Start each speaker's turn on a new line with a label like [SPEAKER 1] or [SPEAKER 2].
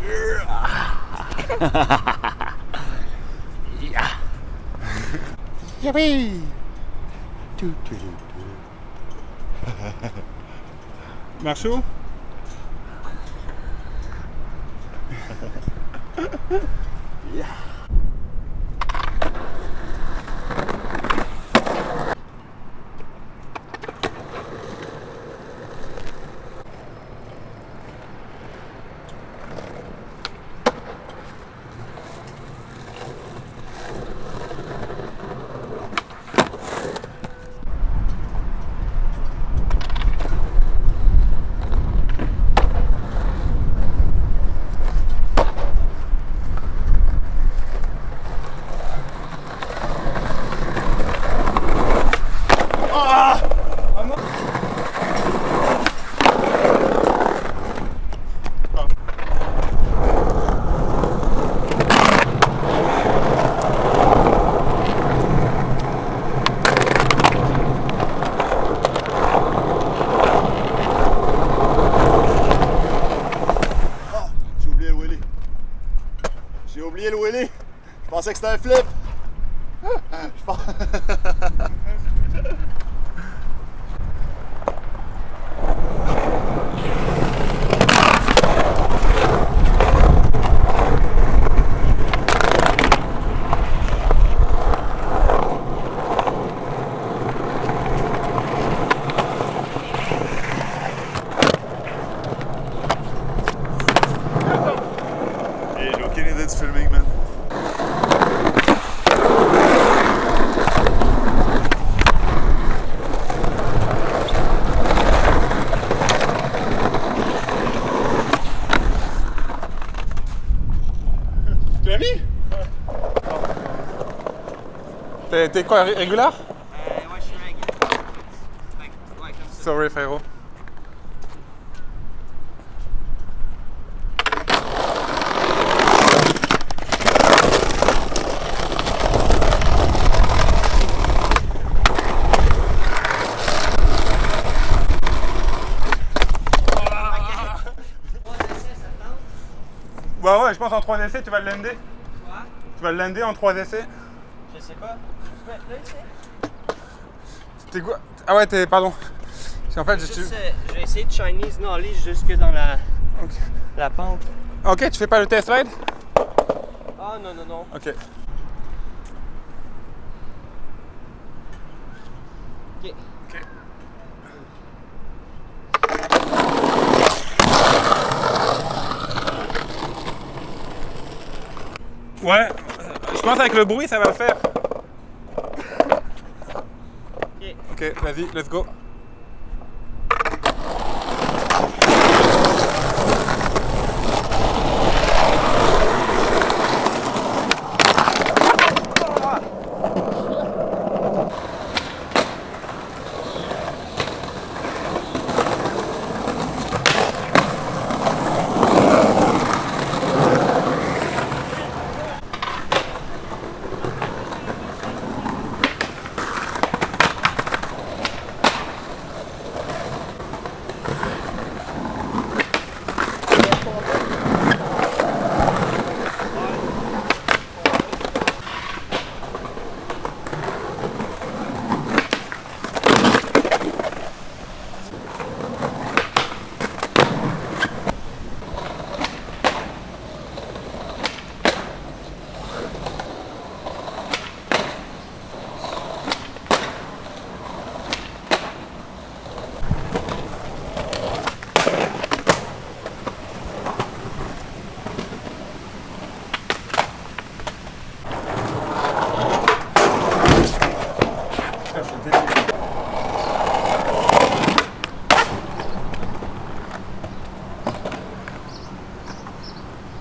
[SPEAKER 1] yeah. Yippee! Do,
[SPEAKER 2] do, do, do. Marshall? yeah. J'ai oublié le wheelie. Je pensais que c'était un flip.
[SPEAKER 1] T'es quoi, ré- régulier
[SPEAKER 3] Euh, ouais, je suis que, ouais, comme ça.
[SPEAKER 1] Sorry, frérot. Bah ouais, je pense en 3 essais, tu vas le lander.
[SPEAKER 3] Quoi?
[SPEAKER 1] Tu vas le lander en 3 essais.
[SPEAKER 3] Je sais pas. Là, ici?
[SPEAKER 1] T'es quoi Ah ouais, t'es. Pardon. Qu'en fait, je
[SPEAKER 3] euh, je vais essayer de Chinese knowledge jusque dans la, la pente.
[SPEAKER 1] Ok, tu fais pas le test ride
[SPEAKER 3] Ah, non, non, non.
[SPEAKER 1] Ok.
[SPEAKER 3] Ok.
[SPEAKER 1] Ok. Ouais, je pense avec le bruit ça va le faire. Ok. Vas-y, let's go.